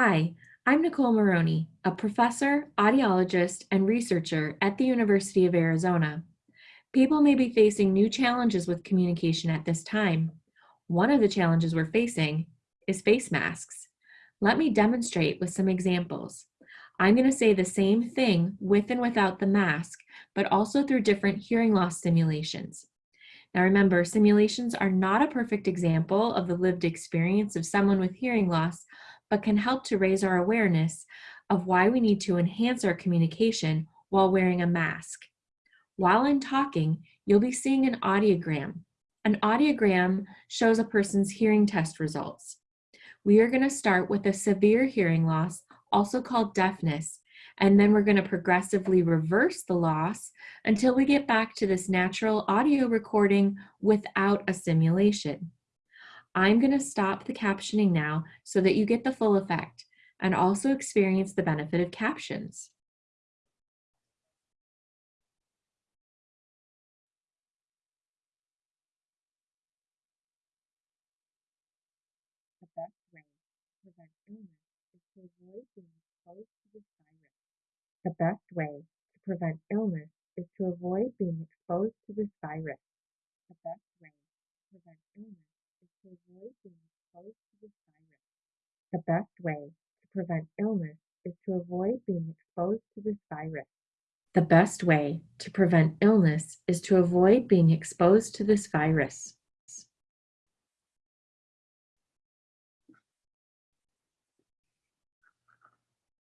Hi, I'm Nicole Marrone, a professor, audiologist, and researcher at the University of Arizona. People may be facing new challenges with communication at this time. One of the challenges we're facing is face masks. Let me demonstrate with some examples. I'm going to say the same thing with and without the mask, but also through different hearing loss simulations. Now remember, simulations are not a perfect example of the lived experience of someone with hearing loss, but can help to raise our awareness of why we need to enhance our communication while wearing a mask. While I'm talking, you'll be seeing an audiogram. An audiogram shows a person's hearing test results. We are gonna start with a severe hearing loss, also called deafness, and then we're gonna progressively reverse the loss until we get back to this natural audio recording without a simulation. I'm going to stop the captioning now so that you get the full effect and also experience the benefit of captions. The best way to prevent illness is to avoid being exposed to this virus. The best way to prevent illness to virus. The best way to prevent illness is to avoid being exposed to this virus. The best way to prevent illness is to avoid being exposed to this virus.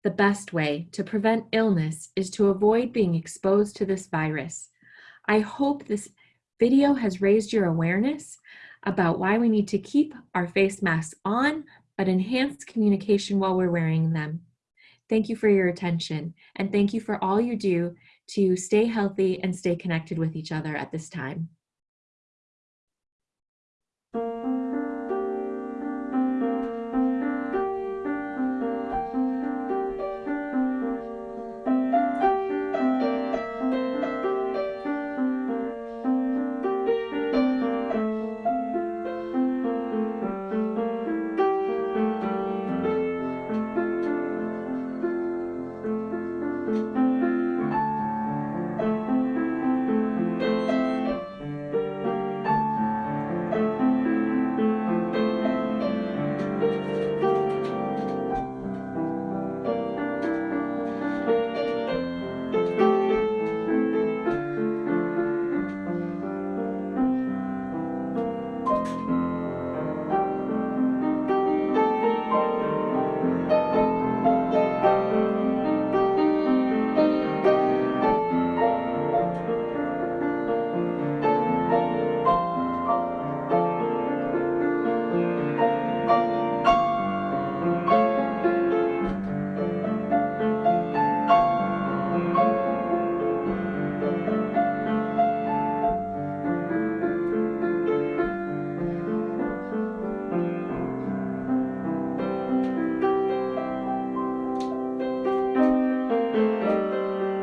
The best way to prevent illness is to avoid being exposed to this virus. I hope this video has raised your awareness about why we need to keep our face masks on, but enhance communication while we're wearing them. Thank you for your attention, and thank you for all you do to stay healthy and stay connected with each other at this time.